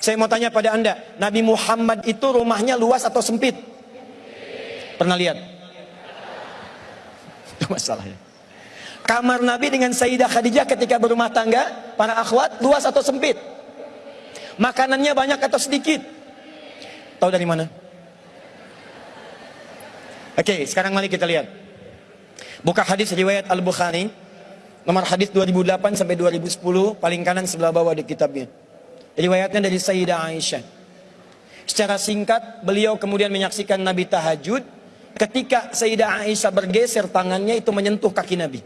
Saya mau tanya pada anda, Nabi Muhammad itu rumahnya luas atau sempit? Pernah lihat? Itu masalahnya. Kamar Nabi dengan Sayyidah Khadijah ketika berumah tangga, para akhwat, luas atau sempit? Makanannya banyak atau sedikit? Tahu dari mana? Oke, sekarang mari kita lihat. Buka hadis riwayat Al-Bukhari, nomor hadis 2008 sampai 2010, paling kanan sebelah bawah di kitabnya. Riwayatnya dari Sayyidah Aisyah. Secara singkat, beliau kemudian menyaksikan Nabi tahajud. Ketika Sayyidah Aisyah bergeser tangannya itu menyentuh kaki Nabi.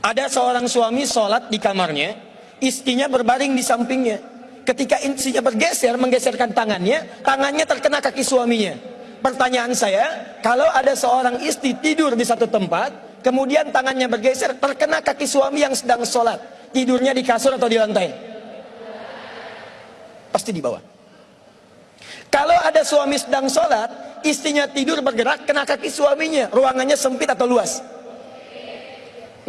Ada seorang suami sholat di kamarnya, istrinya berbaring di sampingnya. Ketika istrinya bergeser, menggeserkan tangannya, tangannya terkena kaki suaminya. Pertanyaan saya, kalau ada seorang istri tidur di satu tempat, kemudian tangannya bergeser, terkena kaki suami yang sedang sholat. Tidurnya di kasur atau di lantai? Pasti di bawah. Kalau ada suami sedang sholat, istrinya tidur bergerak, kena kaki suaminya. Ruangannya sempit atau luas?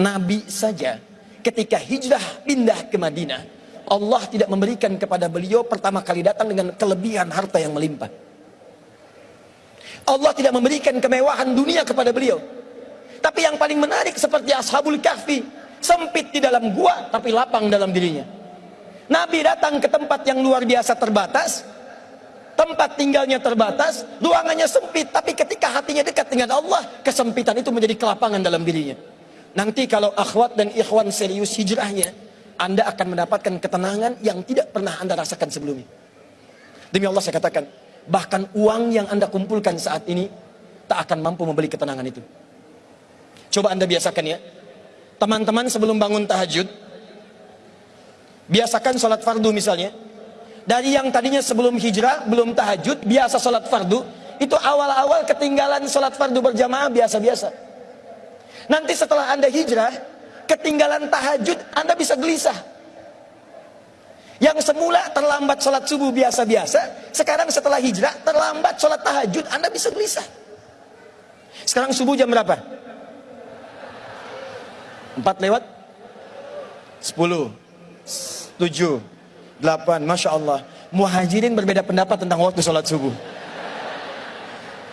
Nabi saja ketika hijrah pindah ke Madinah, Allah tidak memberikan kepada beliau pertama kali datang dengan kelebihan harta yang melimpah. Allah tidak memberikan kemewahan dunia kepada beliau. Tapi yang paling menarik seperti Ashabul Kahfi, sempit di dalam gua tapi lapang dalam dirinya. Nabi datang ke tempat yang luar biasa terbatas, tempat tinggalnya terbatas, ruangannya sempit, tapi ketika hatinya dekat dengan Allah, kesempitan itu menjadi kelapangan dalam dirinya. Nanti kalau akhwat dan ikhwan serius hijrahnya, Anda akan mendapatkan ketenangan yang tidak pernah Anda rasakan sebelumnya. Demi Allah saya katakan, bahkan uang yang Anda kumpulkan saat ini tak akan mampu membeli ketenangan itu. Coba Anda biasakan ya. Teman-teman sebelum bangun tahajud, biasakan sholat fardu misalnya. Dari yang tadinya sebelum hijrah, belum tahajud, biasa sholat fardu, itu awal-awal ketinggalan sholat fardu berjamaah biasa-biasa. Nanti setelah Anda hijrah, ketinggalan tahajud, Anda bisa gelisah. Yang semula terlambat sholat subuh biasa-biasa, sekarang setelah hijrah, terlambat sholat tahajud, Anda bisa gelisah. Sekarang subuh jam berapa? 4 lewat? 10, 7, 8, Masya Allah. Muhajirin berbeda pendapat tentang waktu sholat subuh.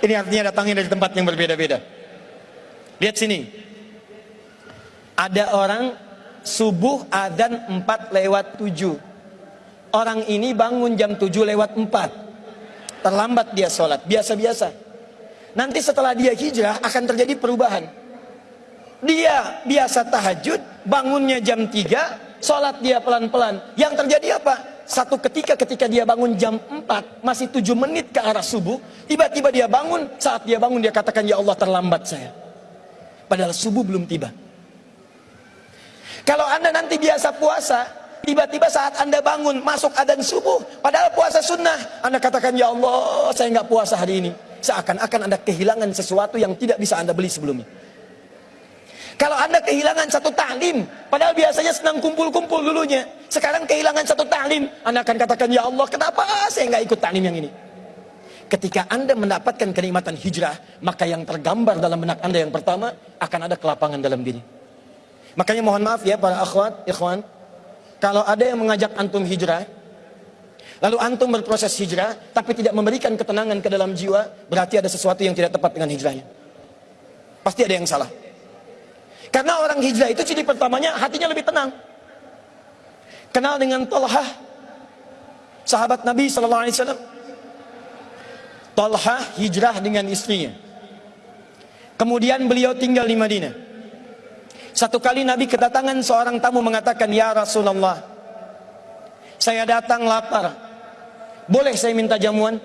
Ini artinya datangnya dari tempat yang berbeda-beda. Lihat sini. Ada orang subuh adan 4 lewat 7. Orang ini bangun jam 7 lewat 4. Terlambat dia sholat, biasa-biasa. Nanti setelah dia hijrah akan terjadi perubahan. Dia biasa tahajud, bangunnya jam 3, sholat dia pelan-pelan. Yang terjadi apa? Satu ketika ketika dia bangun jam 4, masih 7 menit ke arah subuh, tiba-tiba dia bangun, saat dia bangun dia katakan, Ya Allah terlambat saya. Padahal subuh belum tiba. Kalau anda nanti biasa puasa, tiba-tiba saat anda bangun masuk adan subuh, padahal puasa sunnah, anda katakan ya Allah saya nggak puasa hari ini. Seakan-akan anda kehilangan sesuatu yang tidak bisa anda beli sebelumnya. Kalau anda kehilangan satu taklim, padahal biasanya senang kumpul-kumpul dulunya. Sekarang kehilangan satu taklim, anda akan katakan ya Allah kenapa saya nggak ikut taklim yang ini. Ketika anda mendapatkan kenikmatan hijrah, maka yang tergambar dalam benak anda yang pertama akan ada kelapangan dalam diri. Makanya mohon maaf ya para akhwat, ikhwan. Kalau ada yang mengajak antum hijrah, lalu antum berproses hijrah, tapi tidak memberikan ketenangan ke dalam jiwa, berarti ada sesuatu yang tidak tepat dengan hijrahnya. Pasti ada yang salah. Karena orang hijrah itu ciri pertamanya hatinya lebih tenang. Kenal dengan Talha, sahabat Nabi Sallallahu Alaihi Wasallam. Talha hijrah dengan istrinya. Kemudian beliau tinggal di Madinah. Satu kali Nabi kedatangan seorang tamu mengatakan, Ya Rasulullah, saya datang lapar. Boleh saya minta jamuan?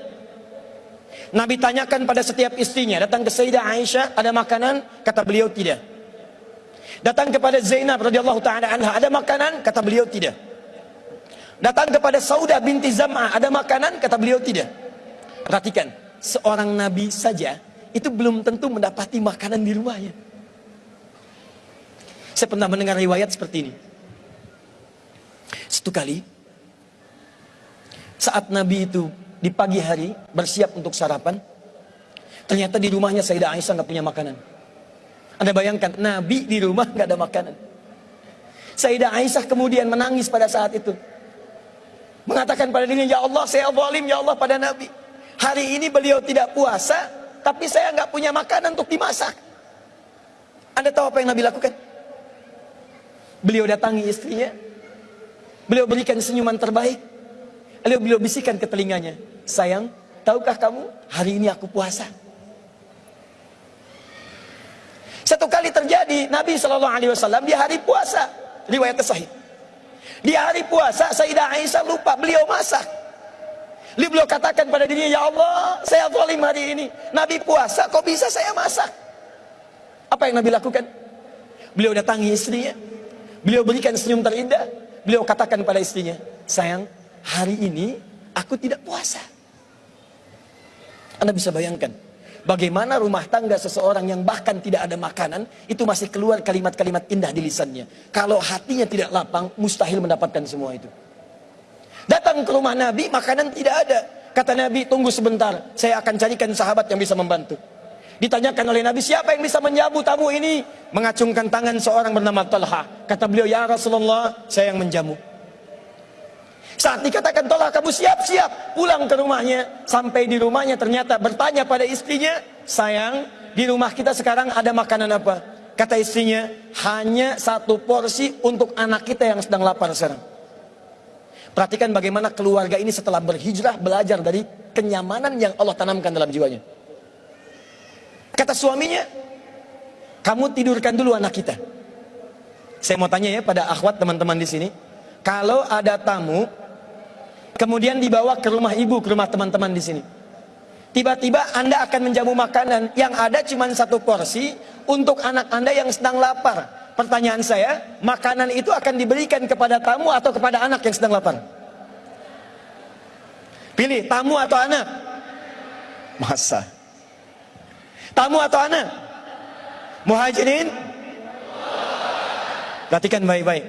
Nabi tanyakan pada setiap istrinya, datang ke Sayyidah Aisyah, ada makanan? Kata beliau tidak. Datang kepada Zainab radhiyallahu taala anha, ada makanan? Kata beliau tidak. Datang kepada Saudah binti Zam'ah, ada makanan? Kata beliau tidak. Perhatikan, seorang nabi saja itu belum tentu mendapati makanan di rumahnya. Saya pernah mendengar riwayat seperti ini. Satu kali, saat Nabi itu di pagi hari bersiap untuk sarapan, ternyata di rumahnya Sayyidah Aisyah nggak punya makanan. Anda bayangkan, Nabi di rumah nggak ada makanan. Sayyidah Aisyah kemudian menangis pada saat itu. Mengatakan pada dirinya, Ya Allah saya zalim ya Allah pada Nabi. Hari ini beliau tidak puasa, tapi saya nggak punya makanan untuk dimasak. Anda tahu apa yang Nabi lakukan? Beliau datangi istrinya. Beliau berikan senyuman terbaik. Lalu beliau bisikan ke telinganya, sayang, tahukah kamu hari ini aku puasa? Satu kali terjadi Nabi Shallallahu Alaihi Wasallam di hari puasa, riwayat sahih. Di hari puasa Sayyidah Aisyah lupa beliau masak. Beliau katakan pada dirinya, Ya Allah, saya zalim hari ini. Nabi puasa, kok bisa saya masak? Apa yang Nabi lakukan? Beliau datangi istrinya. Beliau berikan senyum terindah. Beliau katakan pada istrinya, sayang, hari ini aku tidak puasa. Anda bisa bayangkan, bagaimana rumah tangga seseorang yang bahkan tidak ada makanan, itu masih keluar kalimat-kalimat indah di lisannya. Kalau hatinya tidak lapang, mustahil mendapatkan semua itu. Datang ke rumah Nabi, makanan tidak ada. Kata Nabi, tunggu sebentar, saya akan carikan sahabat yang bisa membantu. Ditanyakan oleh Nabi, siapa yang bisa menjamu tamu ini? Mengacungkan tangan seorang bernama Talha. Kata beliau, ya Rasulullah, saya yang menjamu. Saat dikatakan Talha, kamu siap-siap pulang ke rumahnya. Sampai di rumahnya ternyata bertanya pada istrinya, sayang, di rumah kita sekarang ada makanan apa? Kata istrinya, hanya satu porsi untuk anak kita yang sedang lapar sekarang. Perhatikan bagaimana keluarga ini setelah berhijrah belajar dari kenyamanan yang Allah tanamkan dalam jiwanya. Kata suaminya, kamu tidurkan dulu anak kita. Saya mau tanya ya pada akhwat teman-teman di sini, kalau ada tamu, kemudian dibawa ke rumah ibu, ke rumah teman-teman di sini. Tiba-tiba Anda akan menjamu makanan yang ada cuma satu porsi untuk anak Anda yang sedang lapar. Pertanyaan saya, makanan itu akan diberikan kepada tamu atau kepada anak yang sedang lapar? Pilih, tamu atau anak? Masa? Tamu atau anak? Muhajirin? Perhatikan baik-baik.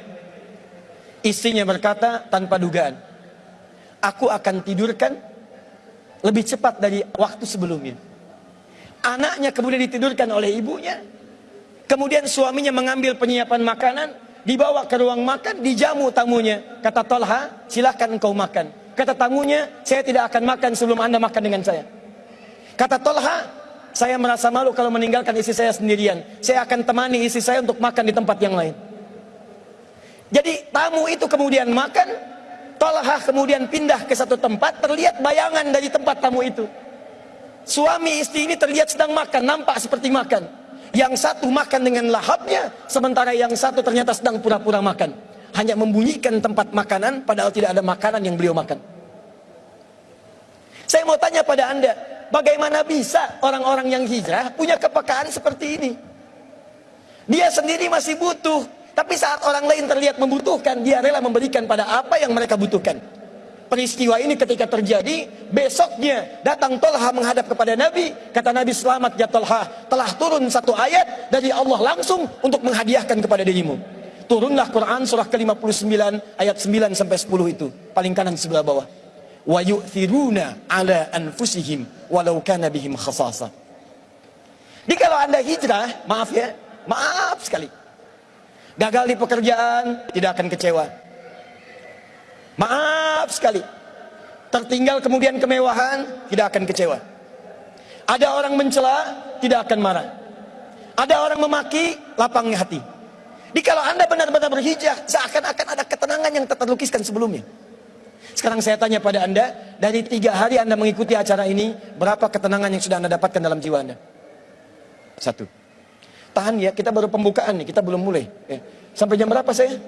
Istrinya berkata tanpa dugaan. Aku akan tidurkan lebih cepat dari waktu sebelumnya. Anaknya kemudian ditidurkan oleh ibunya. Kemudian suaminya mengambil penyiapan makanan, dibawa ke ruang makan, dijamu tamunya. Kata Tolha, silahkan engkau makan. Kata tamunya, saya tidak akan makan sebelum anda makan dengan saya. Kata Tolha, saya merasa malu kalau meninggalkan istri saya sendirian. Saya akan temani istri saya untuk makan di tempat yang lain. Jadi tamu itu kemudian makan, Tolha kemudian pindah ke satu tempat, terlihat bayangan dari tempat tamu itu. Suami istri ini terlihat sedang makan, nampak seperti makan. Yang satu makan dengan lahapnya, sementara yang satu ternyata sedang pura-pura makan. Hanya membunyikan tempat makanan, padahal tidak ada makanan yang beliau makan. Saya mau tanya pada anda, bagaimana bisa orang-orang yang hijrah punya kepekaan seperti ini? Dia sendiri masih butuh, tapi saat orang lain terlihat membutuhkan, dia rela memberikan pada apa yang mereka butuhkan. Peristiwa ini ketika terjadi, besoknya datang Tolha menghadap kepada Nabi. Kata Nabi, selamat ya Tolha. Telah turun satu ayat dari Allah langsung untuk menghadiahkan kepada dirimu. Turunlah Quran surah ke-59 ayat 9 sampai 10 itu. Paling kanan sebelah bawah. Wa yu'thiruna ala anfusihim walau kana bihim khasasa. Jadi kalau anda hijrah, maaf ya, maaf sekali. Gagal di pekerjaan, tidak akan kecewa. Maaf sekali. Tertinggal kemudian kemewahan, tidak akan kecewa. Ada orang mencela, tidak akan marah. Ada orang memaki, lapangnya hati. Jadi kalau anda benar-benar berhijrah, seakan-akan ada ketenangan yang terlukiskan sebelumnya. Sekarang saya tanya pada anda, dari tiga hari anda mengikuti acara ini, berapa ketenangan yang sudah anda dapatkan dalam jiwa anda? Satu. Tahan ya, kita baru pembukaan nih, kita belum mulai. Eh, sampai jam berapa saya?